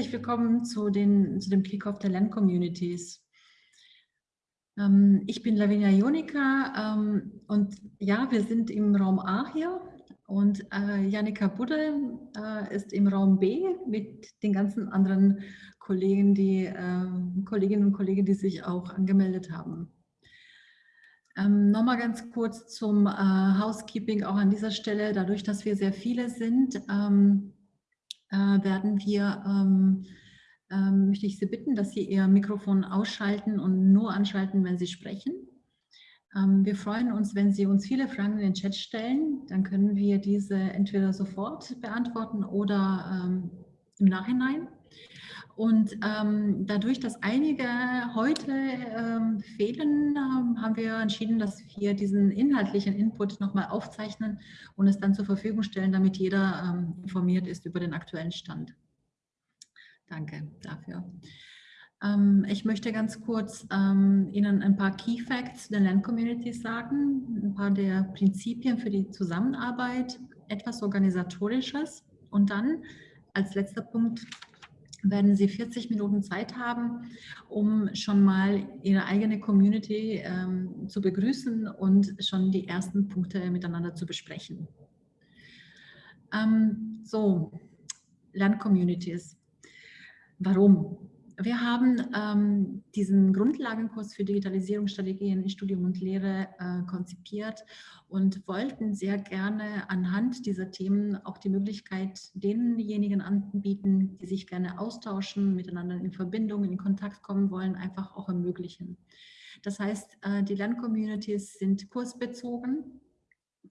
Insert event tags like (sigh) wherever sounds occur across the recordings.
herzlich willkommen zu, den, zu dem Kickoff der Lern-Communities. Ähm, ich bin Lavinia Jonika ähm, und ja, wir sind im Raum A hier und äh, Janika Budde äh, ist im Raum B mit den ganzen anderen Kollegen, die, äh, Kolleginnen und Kollegen, die sich auch angemeldet haben. Ähm, Nochmal ganz kurz zum äh, Housekeeping auch an dieser Stelle. Dadurch, dass wir sehr viele sind, ähm, äh, werden wir, ähm, ähm, möchte ich Sie bitten, dass Sie Ihr Mikrofon ausschalten und nur anschalten, wenn Sie sprechen. Ähm, wir freuen uns, wenn Sie uns viele Fragen in den Chat stellen. Dann können wir diese entweder sofort beantworten oder ähm, im Nachhinein. Und ähm, dadurch, dass einige heute ähm, fehlen, ähm, haben wir entschieden, dass wir diesen inhaltlichen Input nochmal aufzeichnen und es dann zur Verfügung stellen, damit jeder ähm, informiert ist über den aktuellen Stand. Danke dafür. Ähm, ich möchte ganz kurz ähm, Ihnen ein paar Key Facts der Land Communities sagen, ein paar der Prinzipien für die Zusammenarbeit, etwas Organisatorisches und dann als letzter Punkt werden Sie 40 Minuten Zeit haben, um schon mal Ihre eigene Community ähm, zu begrüßen und schon die ersten Punkte miteinander zu besprechen. Ähm, so, Lerncommunities. Warum? Wir haben ähm, diesen Grundlagenkurs für Digitalisierungsstrategien in Studium und Lehre äh, konzipiert und wollten sehr gerne anhand dieser Themen auch die Möglichkeit denjenigen anbieten, die sich gerne austauschen, miteinander in Verbindung, in Kontakt kommen wollen, einfach auch ermöglichen. Das heißt, äh, die Lerncommunities sind kursbezogen.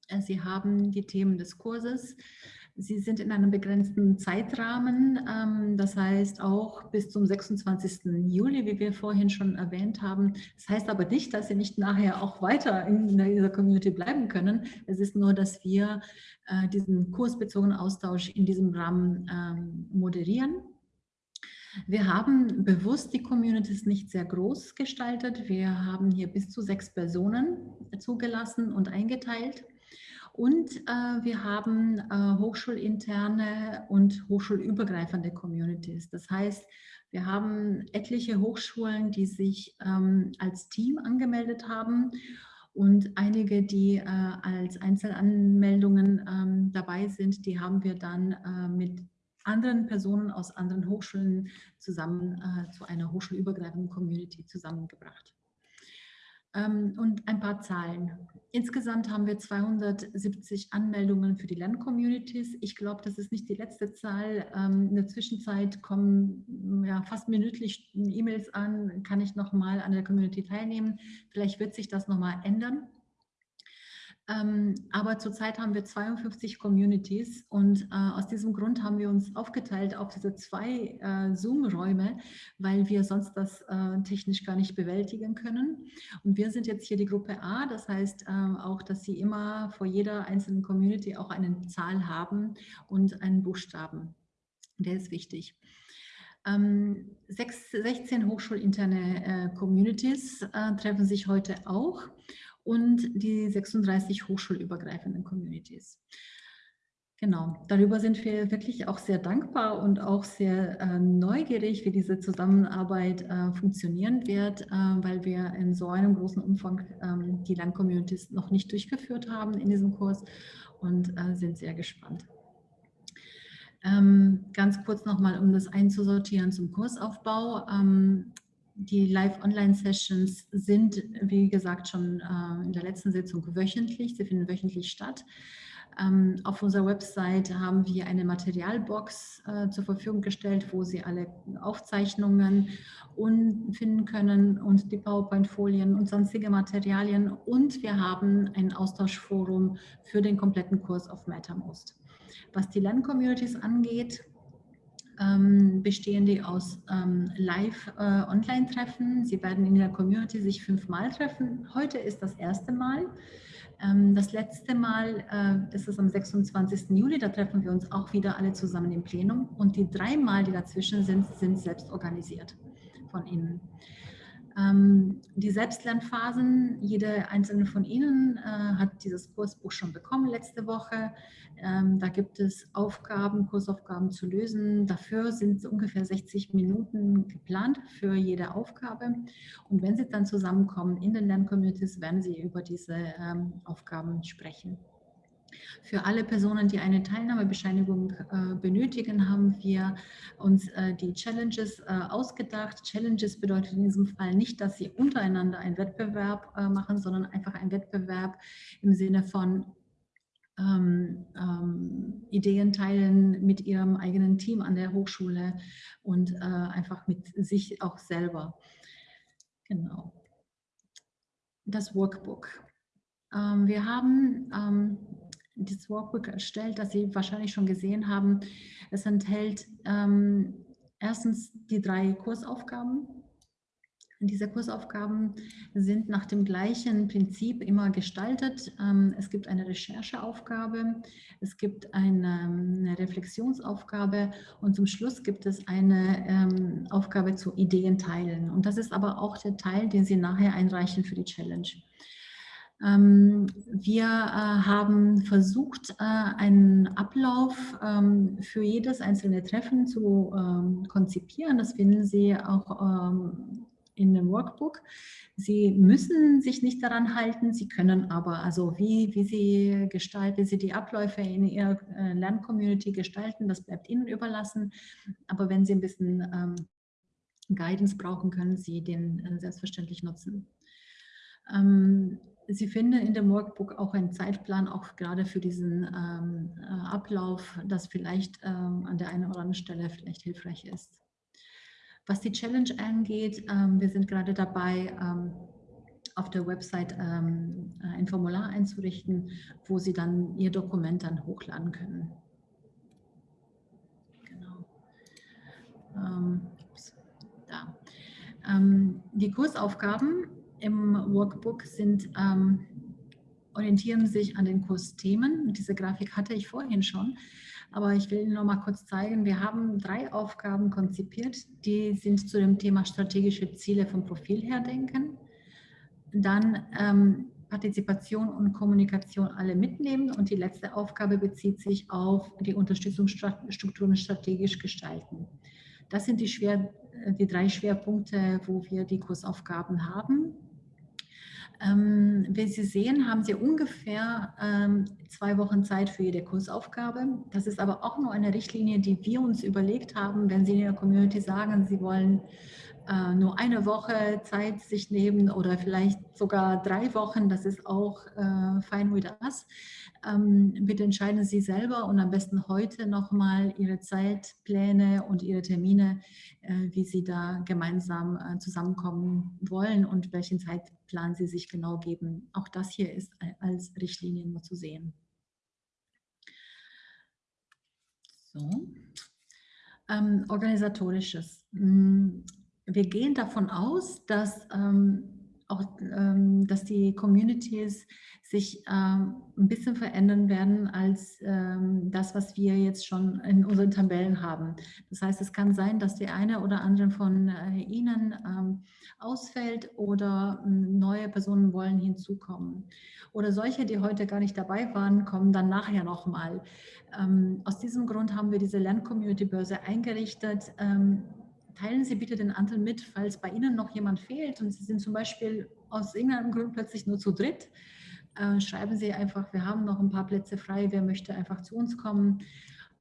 Äh, sie haben die Themen des Kurses. Sie sind in einem begrenzten Zeitrahmen, ähm, das heißt auch bis zum 26. Juli, wie wir vorhin schon erwähnt haben. Das heißt aber nicht, dass Sie nicht nachher auch weiter in dieser Community bleiben können. Es ist nur, dass wir äh, diesen kursbezogenen Austausch in diesem Rahmen ähm, moderieren. Wir haben bewusst die Communities nicht sehr groß gestaltet. Wir haben hier bis zu sechs Personen zugelassen und eingeteilt. Und äh, wir haben äh, hochschulinterne und hochschulübergreifende Communities. Das heißt, wir haben etliche Hochschulen, die sich ähm, als Team angemeldet haben und einige, die äh, als Einzelanmeldungen ähm, dabei sind, die haben wir dann äh, mit anderen Personen aus anderen Hochschulen zusammen äh, zu einer hochschulübergreifenden Community zusammengebracht. Ähm, und ein paar Zahlen. Insgesamt haben wir 270 Anmeldungen für die Lerncommunities. Ich glaube, das ist nicht die letzte Zahl. Ähm, in der Zwischenzeit kommen ja, fast minütlich E-Mails an, kann ich nochmal an der Community teilnehmen. Vielleicht wird sich das nochmal ändern. Ähm, aber zurzeit haben wir 52 Communities und äh, aus diesem Grund haben wir uns aufgeteilt auf diese zwei äh, Zoom-Räume, weil wir sonst das äh, technisch gar nicht bewältigen können. Und wir sind jetzt hier die Gruppe A, das heißt ähm, auch, dass Sie immer vor jeder einzelnen Community auch eine Zahl haben und einen Buchstaben. Der ist wichtig. Ähm, sechs, 16 hochschulinterne äh, Communities äh, treffen sich heute auch und die 36 hochschulübergreifenden Communities. Genau, darüber sind wir wirklich auch sehr dankbar und auch sehr äh, neugierig, wie diese Zusammenarbeit äh, funktionieren wird, äh, weil wir in so einem großen Umfang ähm, die Land-Communities noch nicht durchgeführt haben in diesem Kurs und äh, sind sehr gespannt. Ähm, ganz kurz nochmal, um das einzusortieren zum Kursaufbau. Ähm, die Live-Online-Sessions sind, wie gesagt, schon äh, in der letzten Sitzung wöchentlich. Sie finden wöchentlich statt. Ähm, auf unserer Website haben wir eine Materialbox äh, zur Verfügung gestellt, wo Sie alle Aufzeichnungen finden können und die PowerPoint-Folien und sonstige Materialien. Und wir haben ein Austauschforum für den kompletten Kurs auf MetaMost. Was die Lern-Communities angeht, ähm, bestehen die aus ähm, Live-Online-Treffen. Äh, Sie werden in der Community sich fünfmal treffen. Heute ist das erste Mal. Ähm, das letzte Mal, äh, ist am 26. Juli, da treffen wir uns auch wieder alle zusammen im Plenum. Und die drei Mal, die dazwischen sind, sind selbst organisiert von Ihnen. Ähm, die Selbstlernphasen, jede einzelne von Ihnen äh, hat dieses Kursbuch schon bekommen letzte Woche. Ähm, da gibt es Aufgaben, Kursaufgaben zu lösen. Dafür sind ungefähr 60 Minuten geplant für jede Aufgabe. Und wenn Sie dann zusammenkommen in den Lerncommunities, werden Sie über diese ähm, Aufgaben sprechen. Für alle Personen, die eine Teilnahmebescheinigung äh, benötigen, haben wir uns äh, die Challenges äh, ausgedacht. Challenges bedeutet in diesem Fall nicht, dass sie untereinander einen Wettbewerb äh, machen, sondern einfach ein Wettbewerb im Sinne von ähm, ähm, Ideen teilen mit ihrem eigenen Team an der Hochschule und äh, einfach mit sich auch selber. Genau. Das Workbook. Ähm, wir haben das Workbook erstellt, das Sie wahrscheinlich schon gesehen haben. Es enthält ähm, erstens die drei Kursaufgaben. Diese Kursaufgaben sind nach dem gleichen Prinzip immer gestaltet. Ähm, es gibt eine Rechercheaufgabe, es gibt eine, eine Reflexionsaufgabe und zum Schluss gibt es eine ähm, Aufgabe zu Ideen teilen. Und das ist aber auch der Teil, den Sie nachher einreichen für die Challenge. Ähm, wir äh, haben versucht, äh, einen Ablauf ähm, für jedes einzelne Treffen zu ähm, konzipieren. Das finden Sie auch in dem Workbook. Sie müssen sich nicht daran halten, Sie können aber, also wie, wie Sie gestalten, Sie die Abläufe in Ihrer äh, Lerncommunity gestalten, das bleibt Ihnen überlassen. Aber wenn Sie ein bisschen Guidance brauchen, können Sie den selbstverständlich nutzen. Sie finden in dem Workbook auch einen Zeitplan, auch gerade für diesen ähm, äh, Ablauf, das vielleicht ähm, an der einen oder anderen Stelle vielleicht hilfreich ist. Was die Challenge angeht, ähm, wir sind gerade dabei, ähm, auf der Website ähm, ein Formular einzurichten, wo Sie dann Ihr Dokument dann hochladen können. Genau. Ähm, da. die Kursaufgaben im Workbook sind, ähm, orientieren sich an den Kursthemen. Diese Grafik hatte ich vorhin schon, aber ich will noch mal kurz zeigen, wir haben drei Aufgaben konzipiert, die sind zu dem Thema strategische Ziele vom Profil her denken. Dann ähm, Partizipation und Kommunikation alle mitnehmen und die letzte Aufgabe bezieht sich auf die Unterstützungsstrukturen strategisch gestalten. Das sind die, schwer, die drei Schwerpunkte, wo wir die Kursaufgaben haben. Ähm, wie Sie sehen, haben Sie ungefähr ähm, zwei Wochen Zeit für jede Kursaufgabe. Das ist aber auch nur eine Richtlinie, die wir uns überlegt haben, wenn Sie in der Community sagen, Sie wollen äh, nur eine Woche Zeit sich nehmen oder vielleicht sogar drei Wochen, das ist auch äh, fine with us. Ähm, bitte entscheiden Sie selber und am besten heute nochmal Ihre Zeitpläne und Ihre Termine, äh, wie Sie da gemeinsam äh, zusammenkommen wollen und welchen Zeitplan Sie sich genau geben. Auch das hier ist als Richtlinie nur zu sehen. So. Ähm, organisatorisches. Hm, wir gehen davon aus, dass ähm, auch, ähm, dass die Communities sich ähm, ein bisschen verändern werden als ähm, das, was wir jetzt schon in unseren Tabellen haben. Das heißt, es kann sein, dass die eine oder andere von äh, Ihnen ausfällt oder neue Personen wollen hinzukommen. Oder solche, die heute gar nicht dabei waren, kommen dann nachher nochmal. Aus diesem Grund haben wir diese Lern-Community-Börse eingerichtet, teilen Sie bitte den Anteil mit, falls bei Ihnen noch jemand fehlt und Sie sind zum Beispiel aus irgendeinem Grund plötzlich nur zu dritt. Äh, schreiben Sie einfach, wir haben noch ein paar Plätze frei, wer möchte einfach zu uns kommen.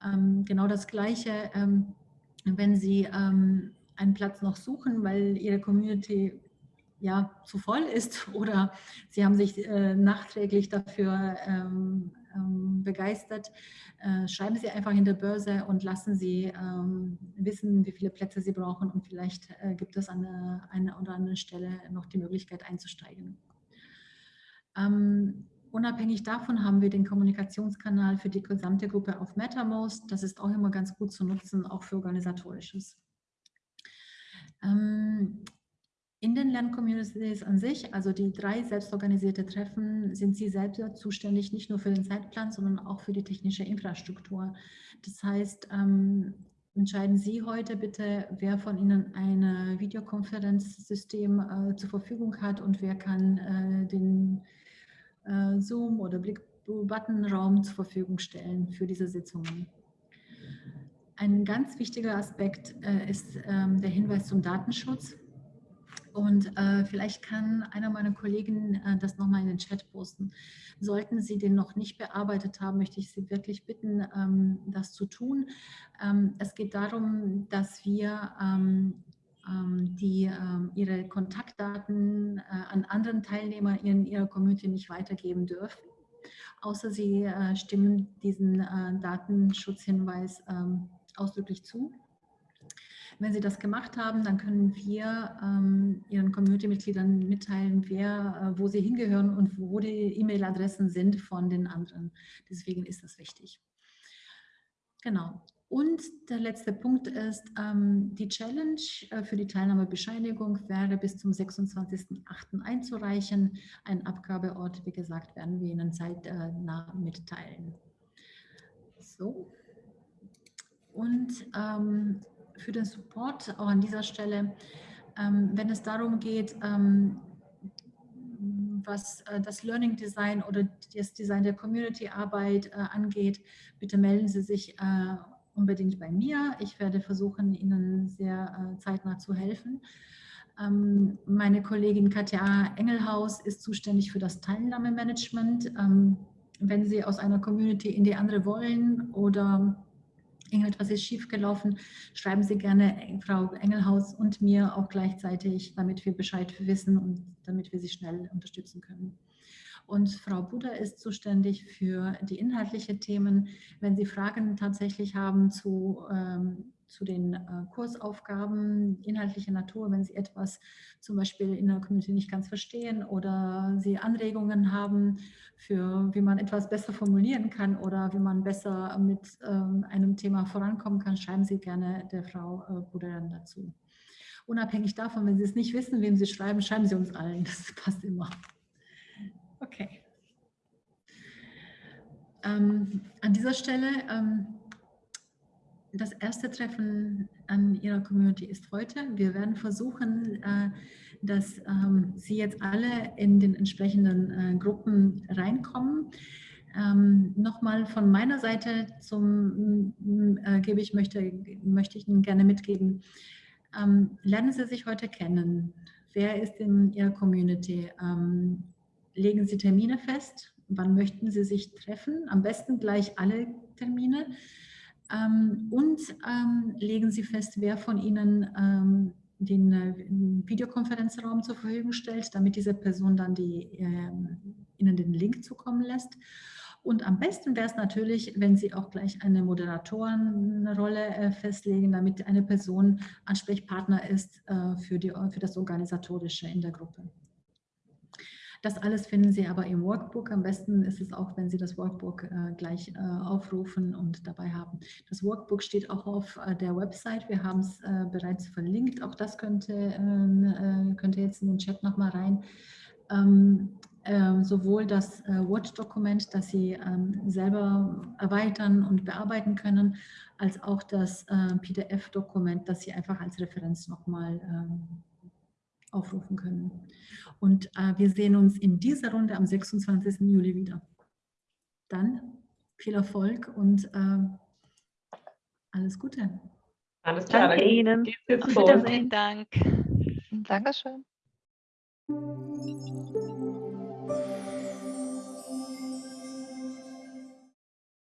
Ähm, genau das Gleiche, ähm, wenn Sie ähm, einen Platz noch suchen, weil Ihre Community ja zu voll ist (laughs) oder Sie haben sich äh, nachträglich dafür ähm, begeistert, äh, schreiben Sie einfach in der Börse und lassen Sie ähm, wissen, wie viele Plätze Sie brauchen und vielleicht äh, gibt es an einer oder anderen Stelle noch die Möglichkeit einzusteigen. Ähm, unabhängig davon haben wir den Kommunikationskanal für die gesamte Gruppe auf MetaMost. Das ist auch immer ganz gut zu nutzen, auch für Organisatorisches. Ähm, in den Lerncommunities an sich, also die drei selbstorganisierte Treffen, sind Sie selbst zuständig, nicht nur für den Zeitplan, sondern auch für die technische Infrastruktur. Das heißt, ähm, entscheiden Sie heute bitte, wer von Ihnen ein Videokonferenzsystem äh, zur Verfügung hat und wer kann äh, den äh, Zoom- oder Blick-Button-Raum zur Verfügung stellen für diese Sitzungen. Ein ganz wichtiger Aspekt äh, ist ähm, der Hinweis zum Datenschutz. Und äh, vielleicht kann einer meiner Kollegen äh, das nochmal in den Chat posten. Sollten Sie den noch nicht bearbeitet haben, möchte ich Sie wirklich bitten, ähm, das zu tun. Ähm, es geht darum, dass wir ähm, ähm die ähm, ihre Kontaktdaten äh, an anderen Teilnehmer in ihrer Community nicht weitergeben dürfen, außer sie äh, stimmen diesen äh, Datenschutzhinweis ähm, ausdrücklich zu. Wenn Sie das gemacht haben, dann können wir ähm, Ihren Community-Mitgliedern mitteilen, wer, äh, wo sie hingehören und wo die E-Mail-Adressen sind von den anderen. Deswegen ist das wichtig. Genau. Und der letzte Punkt ist, ähm, die Challenge äh, für die Teilnahmebescheinigung wäre bis zum 26.08. einzureichen. Ein Abgabeort, wie gesagt, werden wir Ihnen zeitnah mitteilen. So. Und ähm, für den Support auch an dieser Stelle, ähm, wenn es darum geht, ähm, was äh, das Learning Design oder das Design der Community-Arbeit äh, angeht, bitte melden Sie sich äh, unbedingt bei mir. Ich werde versuchen, Ihnen sehr äh, zeitnah zu helfen. Ähm, meine Kollegin Katja Engelhaus ist zuständig für das Teilnahmemanagement. Ähm, wenn Sie aus einer Community in die andere wollen oder irgendetwas ist schiefgelaufen, schreiben Sie gerne Frau Engelhaus und mir auch gleichzeitig, damit wir Bescheid wissen und damit wir Sie schnell unterstützen können. Und Frau Buder ist zuständig für die inhaltlichen Themen. Wenn Sie Fragen tatsächlich haben zu ähm, zu den äh, Kursaufgaben inhaltlicher Natur, wenn Sie etwas zum Beispiel in der Community nicht ganz verstehen oder Sie Anregungen haben für, wie man etwas besser formulieren kann oder wie man besser mit ähm, einem Thema vorankommen kann, schreiben Sie gerne der Frau äh, Buderan dazu. Unabhängig davon, wenn Sie es nicht wissen, wem Sie schreiben, schreiben Sie uns allen. (laughs) Das passt immer. Okay. Ähm, an dieser Stelle ähm, das erste Treffen an Ihrer Community ist heute. Wir werden versuchen, äh, dass ähm, Sie jetzt alle in den entsprechenden äh, Gruppen reinkommen. Ähm, Nochmal von meiner Seite zum äh, gebe ich möchte, möchte ich Ihnen gerne mitgeben. Ähm, lernen Sie sich heute kennen. Wer ist in Ihrer Community? Ähm, legen Sie Termine fest. Wann möchten Sie sich treffen? Am besten gleich alle Termine. Ähm, und ähm, legen Sie fest, wer von Ihnen ähm, den äh, Videokonferenzraum zur Verfügung stellt, damit diese Person dann die, äh, Ihnen den Link zukommen lässt. Und am besten wäre es natürlich, wenn Sie auch gleich eine Moderatorenrolle äh, festlegen, damit eine Person Ansprechpartner ist äh, für, die, für das Organisatorische in der Gruppe. Das alles finden Sie aber im Workbook. Am besten ist es auch, wenn Sie das Workbook äh, gleich äh, aufrufen und dabei haben. Das Workbook steht auch auf äh, der Website. Wir haben es äh, bereits verlinkt. Auch das könnte, ähm, äh, könnte jetzt in den Chat nochmal rein. Ähm, ähm, sowohl das äh, Word-Dokument, das Sie ähm, selber erweitern und bearbeiten können, als auch das PDF-Dokument, das Sie einfach als Referenz nochmal ähm, aufrufen können. Und äh, wir sehen uns in dieser Runde am 26. Juli wieder. Dann viel Erfolg und äh, alles Gute. Alles klar. Danke Ihnen. Auf Wiedersehen. Dank. Dankeschön.